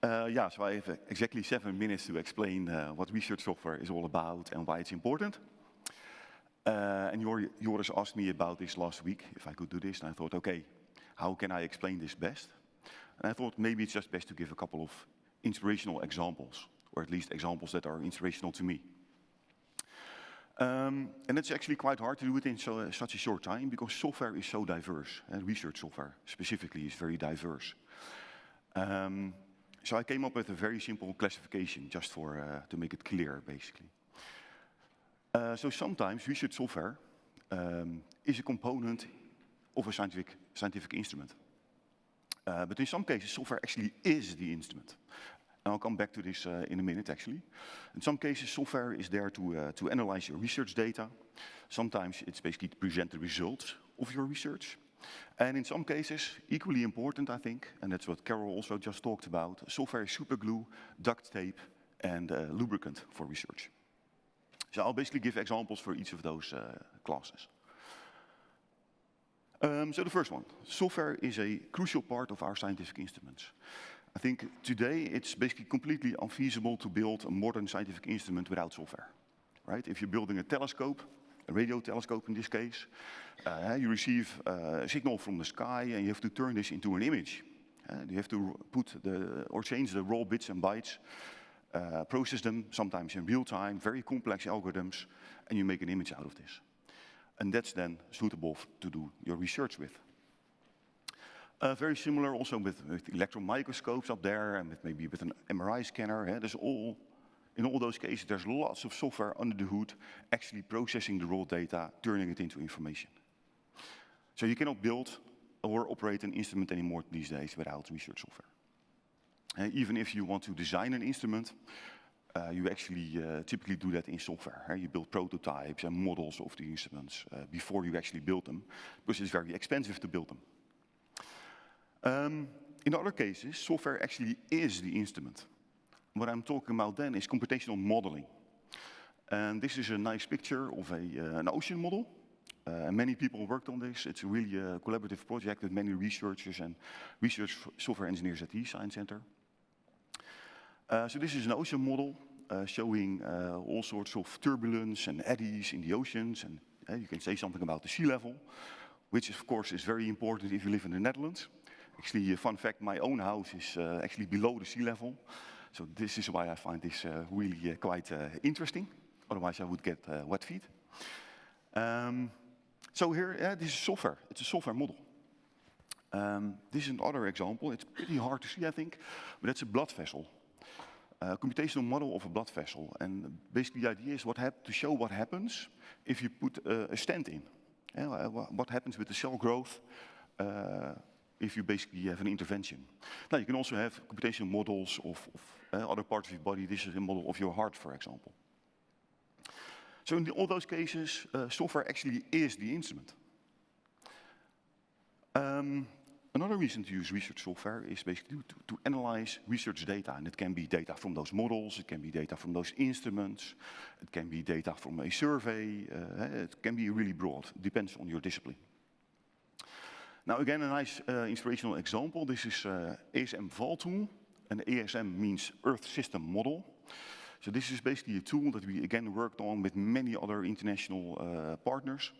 Uh, yeah, so I have exactly seven minutes to explain uh, what research software is all about and why it's important. Uh, and Joris asked me about this last week, if I could do this, and I thought, okay, how can I explain this best? And I thought maybe it's just best to give a couple of inspirational examples, or at least examples that are inspirational to me. Um, and it's actually quite hard to do it in so, such a short time because software is so diverse, and research software specifically is very diverse. Um, so I came up with a very simple classification just for, uh, to make it clear, basically. Uh, so sometimes research software um, is a component of a scientific, scientific instrument. Uh, but in some cases, software actually is the instrument. And I'll come back to this uh, in a minute, actually. In some cases, software is there to, uh, to analyze your research data. Sometimes it's basically to present the results of your research. And in some cases, equally important, I think, and that's what Carol also just talked about, software superglue, duct tape, and uh, lubricant for research. So I'll basically give examples for each of those uh, classes. Um, so the first one, software is a crucial part of our scientific instruments. I think today it's basically completely unfeasible to build a modern scientific instrument without software, right? If you're building a telescope, a radio telescope in this case, uh, you receive uh, a signal from the sky and you have to turn this into an image. Uh, you have to put the, or change the raw bits and bytes, uh, process them, sometimes in real time, very complex algorithms, and you make an image out of this. And that's then suitable to do your research with. Uh, very similar also with, with electron microscopes up there and with maybe with an MRI scanner. Yeah, there's all, in all those cases, there's lots of software under the hood actually processing the raw data, turning it into information. So you cannot build or operate an instrument anymore these days without research software. Uh, even if you want to design an instrument, uh, you actually uh, typically do that in software. You build prototypes and models of the instruments uh, before you actually build them, because it's very expensive to build them. Um, in other cases, software actually is the instrument. What I'm talking about then is computational modeling. And this is a nice picture of a, uh, an ocean model. Uh, many people worked on this. It's a really uh, collaborative project with many researchers and research software engineers at the Science Center. Uh, so this is an ocean model uh, showing uh, all sorts of turbulence and eddies in the oceans. And you can say something about the sea level, which of course is very important if you live in the Netherlands. Actually, a fun fact, my own house is uh, actually below the sea level. So this is why I find this uh, really uh, quite uh, interesting. Otherwise I would get uh, wet feet. Um, so here, this is software. It's a software model. Um, this is another example. It's pretty hard to see, I think, but that's a blood vessel. A computational model of a blood vessel. And basically the idea is what to show what happens if you put a stent in. Yeah, what happens with the cell growth uh, if you basically have an intervention. Now, you can also have computational models of, of uh, other parts of your body. This is a model of your heart, for example. So in the, all those cases, uh, software actually is the instrument. Um, another reason to use research software is basically to, to, analyze research data. And it can be data from those models, it can be data from those instruments, it can be data from a survey, uh, it can be really broad, depends on your discipline. Now again, a nice uh, inspirational example. This is uh, ESMValTool, and ESM means Earth System Model. So this is basically a tool that we again worked on with many other international uh, partners.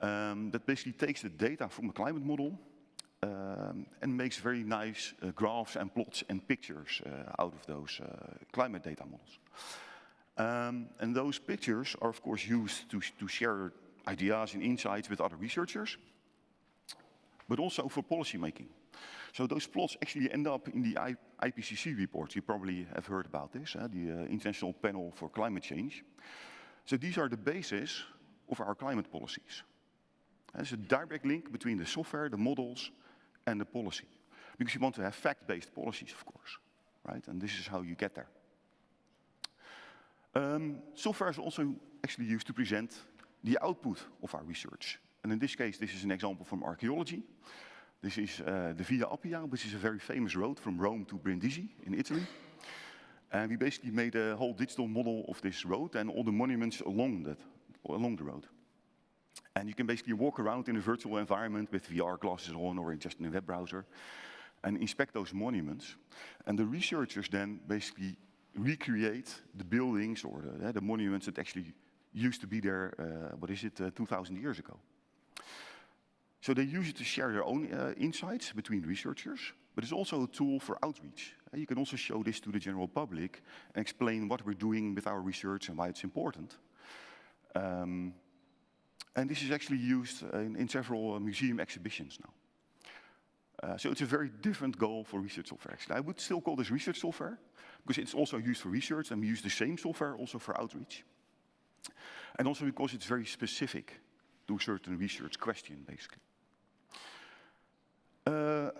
Um, that basically takes the data from the climate model um, and makes very nice uh, graphs and plots and pictures uh, out of those uh, climate data models. Um, and those pictures are of course used to, to share ideas and insights with other researchers but also for policy making. So those plots actually end up in the I IPCC report. You probably have heard about this, uh, the uh, International Panel for Climate Change. So these are the basis of our climate policies. There's a direct link between the software, the models, and the policy. Because you want to have fact-based policies, of course, right? And this is how you get there. Um, software is also actually used to present the output of our research. And in this case, this is an example from archaeology. This is uh, the Via Appia, which is a very famous road from Rome to Brindisi in Italy. And we basically made a whole digital model of this road and all the monuments along, that, along the road. And you can basically walk around in a virtual environment with VR glasses on or just in a web browser. and inspect those monuments. And the researchers then basically recreate the buildings or the, the monuments that actually used to be there, uh, what is it, uh, 2,000 years ago. So they use it to share their own uh, insights between researchers, but it's also a tool for outreach. Uh, you can also show this to the general public and explain what we're doing with our research and why it's important. Um, and this is actually used in, in several uh, museum exhibitions now. Uh, so it's a very different goal for research software, actually. I would still call this research software, because it's also used for research, and we use the same software also for outreach. And also because it's very specific to a certain research question, basically. Uh,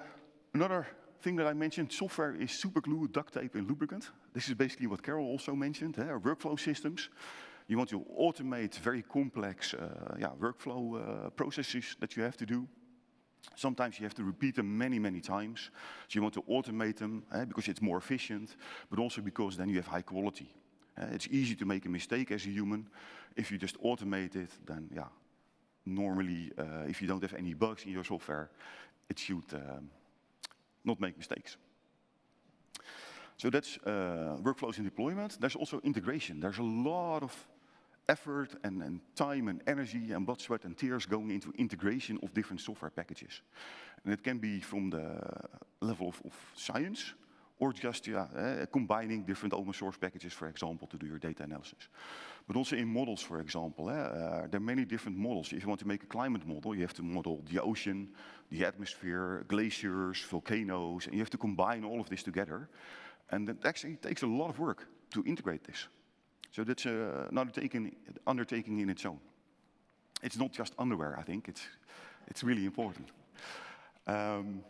another thing that I mentioned, software is superglue, duct tape, and lubricant. This is basically what Carol also mentioned, eh, workflow systems. You want to automate very complex uh, yeah, workflow uh, processes that you have to do. Sometimes you have to repeat them many, many times. So you want to automate them eh, because it's more efficient, but also because then you have high quality. Uh, it's easy to make a mistake as a human. If you just automate it, then yeah, normally uh, if you don't have any bugs in your software, it should um, not make mistakes. So that's uh, workflows and deployment. There's also integration. There's a lot of effort and, and, time and energy and blood, sweat and tears going into integration of different software packages. And it can be from the level of, of science or just yeah, uh, combining different open source packages, for example, to do your data analysis. But also in models, for example, uh, there are many different models. If you want to make a climate model, you have to model the ocean, the atmosphere, glaciers, volcanoes, and you have to combine all of this together. And it actually takes a lot of work to integrate this. So that's uh, an undertaking, undertaking in its own. It's not just underwear, I think. It's, it's really important. Um,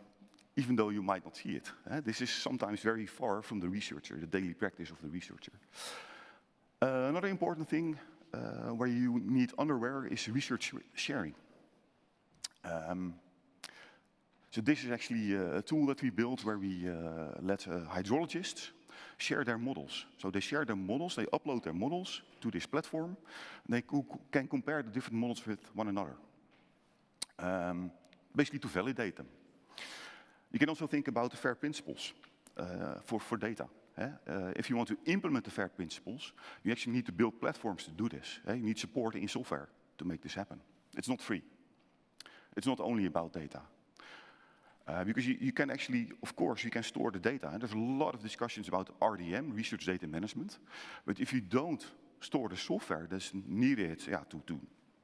even though you might not see it. Eh? This is sometimes very far from the researcher, the daily practice of the researcher. Uh, another important thing uh, where you need underwear is research sharing. Um, so this is actually a tool that we built where we uh, let uh, hydrologists share their models. So they share their models, they upload their models to this platform, and they co can compare the different models with one another. Um, basically to validate them. You can also think about the FAIR principles uh, for, for data. Uh, if you want to implement the FAIR principles, you actually need to build platforms to do this. You need support in software to make this happen. It's not free. It's not only about data. Uh, because you, you, can actually, of course, you can store the data. And there's a lot of discussions about RDM, research data management. But if you don't store the software that's needed yeah, to, to,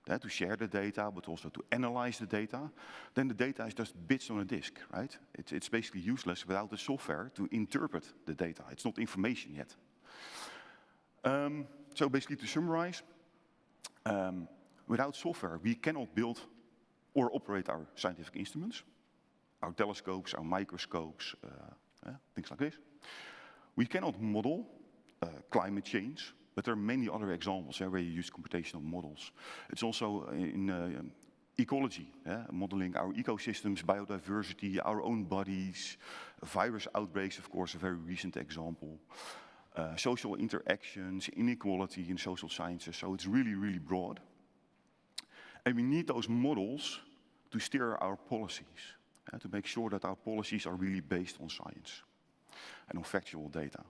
to share the data, but also to analyze the data, then the data is just bits on a disk, right? It's, it's basically useless without the software to interpret the data. It's not information yet. Um, so basically to summarize, um, without software, we cannot build or operate our scientific instruments our telescopes, our microscopes, uh, uh, things like this. We cannot model uh, climate change, but there are many other examples where you use computational models. It's also in uh, ecology, modeling our ecosystems, biodiversity, our own bodies, virus outbreaks, of course, a very recent example. Uh, social interactions, inequality in social sciences. So it's really, really broad. And we need those models to steer our policies uh, to make sure that our policies are really based on science and on factual data.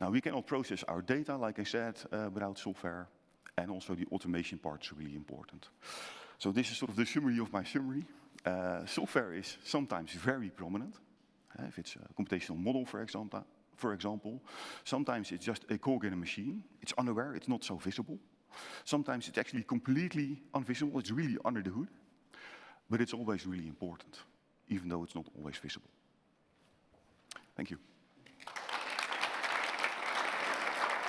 Now, we cannot process our data, like I said, uh, without software, and also the automation part is really important. So this is sort of the summary of my summary. Uh, software is sometimes very prominent. Uh, if it's a computational model, for example, for example. Sometimes it's just a cog in a machine. It's unaware, it's not so visible. Sometimes it's actually completely invisible, it's really under the hood. But it's always really important, even though it's not always visible. Thank you.